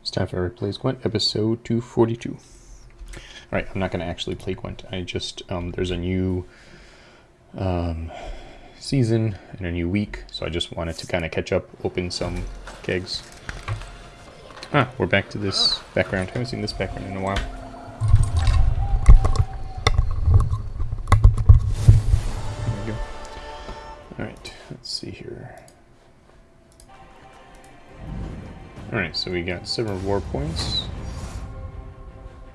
It's time for Eric Plays Gwent, episode 242. Alright, I'm not going to actually play Gwent. I just, um, there's a new um, season and a new week, so I just wanted to kind of catch up, open some kegs. Ah, we're back to this background. I haven't seen this background in a while. There we go. Alright, let's see here. Alright, so we got 7 war points.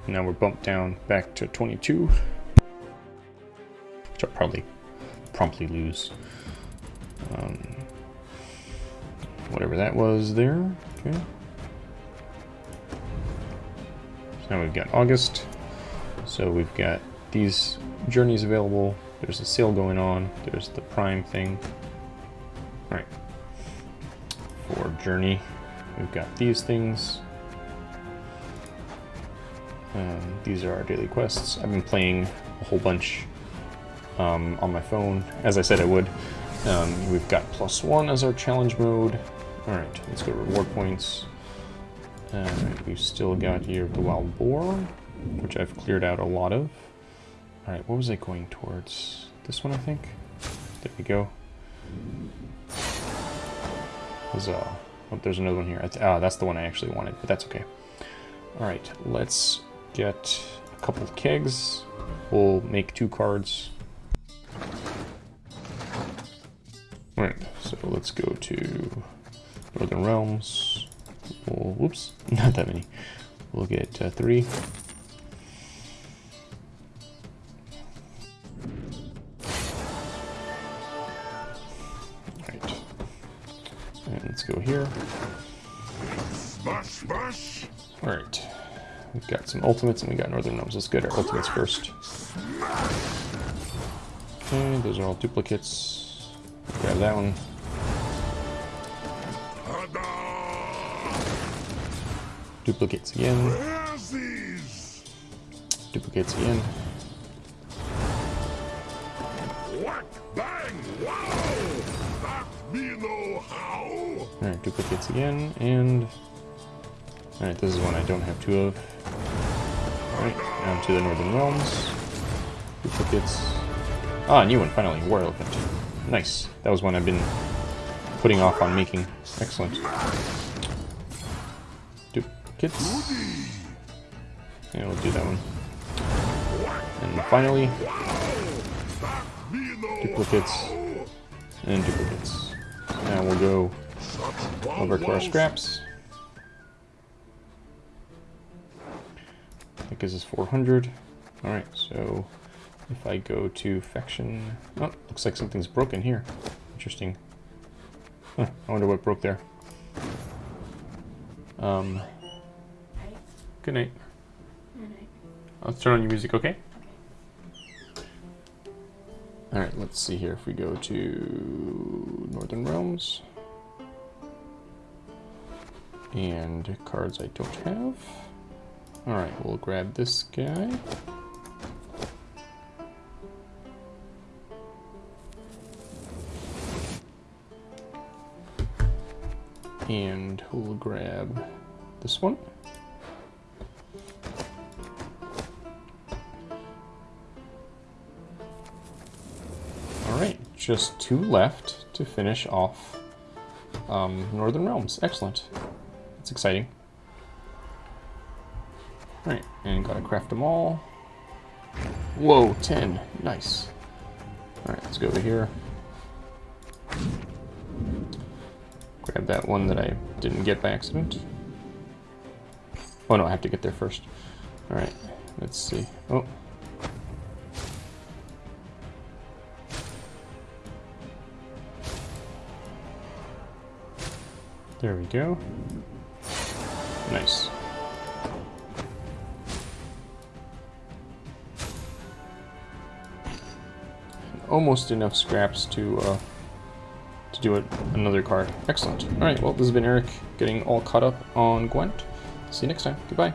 Now we're bumped down back to 22. Which I'll probably promptly lose. Um, whatever that was there. Okay. So now we've got August. So we've got these journeys available. There's a sale going on. There's the Prime thing. Alright. For Journey. We've got these things. Um, these are our daily quests. I've been playing a whole bunch um, on my phone, as I said I would. Um, we've got plus one as our challenge mode. Alright, let's go reward points. We've still got here the wild boar, which I've cleared out a lot of. Alright, what was I going towards? This one, I think? There we go. Huzzah. Oh, there's another one here. Ah, that's the one I actually wanted, but that's okay. Alright, let's get a couple of kegs. We'll make two cards. Alright, so let's go to Northern Realms. We'll, whoops, not that many. We'll get uh, three. And let's go here. Alright. We've got some ultimates and we got Northern Realms. Let's get our ultimates first. Okay, those are all duplicates. Grab that one. Duplicates again. Duplicates again. Whack, bang, wow! Alright, duplicates again, and... Alright, this is one I don't have two of. Alright, down to the Northern Realms. Duplicates. Ah, a new one, finally, War Elephant. Nice. That was one I've been putting off on making. Excellent. Duplicates. Yeah, we'll do that one. And finally, duplicates and duplicates. Now we'll go over to our scraps. That gives us 400. Alright, so if I go to faction... Oh, looks like something's broken here. Interesting. Huh, I wonder what broke there. Um, good night. good night. Let's turn on your music, okay? Alright, let's see here if we go to Northern Realms. And cards I don't have. Alright, we'll grab this guy. And we'll grab this one. Just two left to finish off um, Northern Realms. Excellent. That's exciting. Alright, and gotta craft them all. Whoa, 10. Nice. Alright, let's go over here. Grab that one that I didn't get by accident. Oh no, I have to get there first. Alright, let's see. Oh. There we go. Nice. Almost enough scraps to uh, to do it another card. Excellent. All right. Well, this has been Eric getting all caught up on Gwent. See you next time. Goodbye.